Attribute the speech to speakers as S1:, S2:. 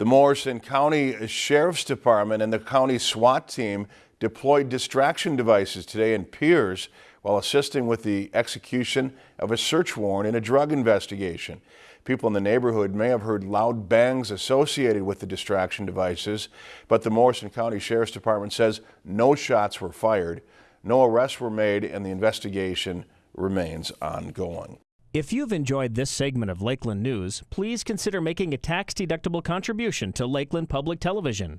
S1: The Morrison County Sheriff's Department and the county SWAT team deployed distraction devices today in Pierz while assisting with the execution of a search warrant in a drug investigation. People in the neighborhood may have heard loud bangs associated with the distraction devices, but the Morrison County Sheriff's Department says no shots were fired, no arrests were made, and the investigation remains ongoing.
S2: If you've enjoyed this segment of Lakeland News, please consider making a tax-deductible contribution to Lakeland Public Television.